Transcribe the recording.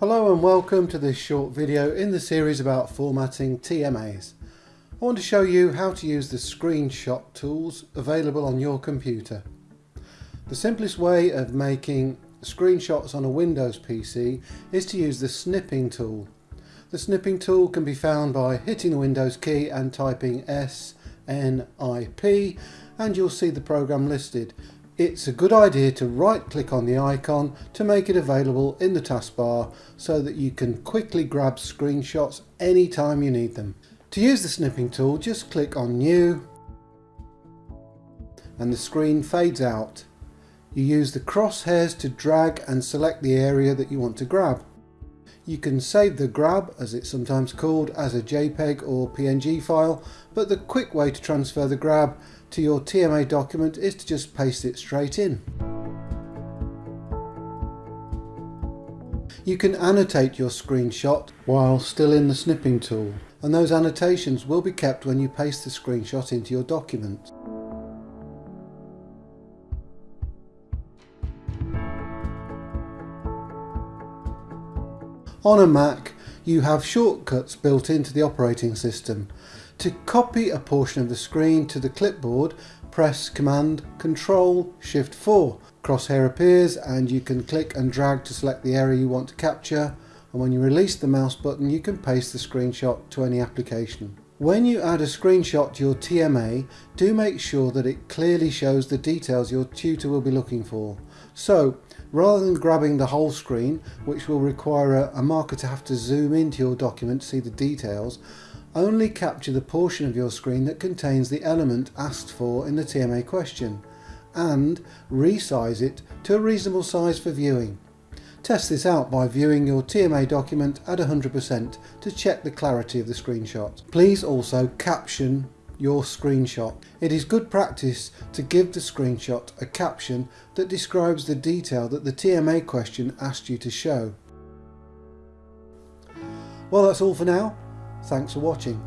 Hello and welcome to this short video in the series about formatting TMAs. I want to show you how to use the screenshot tools available on your computer. The simplest way of making screenshots on a Windows PC is to use the snipping tool. The snipping tool can be found by hitting the Windows key and typing SNIP and you'll see the program listed. It's a good idea to right click on the icon to make it available in the taskbar so that you can quickly grab screenshots anytime you need them. To use the snipping tool just click on new and the screen fades out. You use the crosshairs to drag and select the area that you want to grab. You can save the grab, as it's sometimes called, as a JPEG or PNG file, but the quick way to transfer the grab to your TMA document is to just paste it straight in. You can annotate your screenshot while still in the snipping tool and those annotations will be kept when you paste the screenshot into your document. On a Mac you have shortcuts built into the operating system to copy a portion of the screen to the clipboard, press Command Control Shift 4. Crosshair appears and you can click and drag to select the area you want to capture and when you release the mouse button you can paste the screenshot to any application. When you add a screenshot to your TMA, do make sure that it clearly shows the details your tutor will be looking for. So, rather than grabbing the whole screen, which will require a, a marker to have to zoom into your document to see the details, only capture the portion of your screen that contains the element asked for in the TMA question and resize it to a reasonable size for viewing. Test this out by viewing your TMA document at 100% to check the clarity of the screenshot. Please also caption your screenshot. It is good practice to give the screenshot a caption that describes the detail that the TMA question asked you to show. Well that's all for now. Thanks for watching.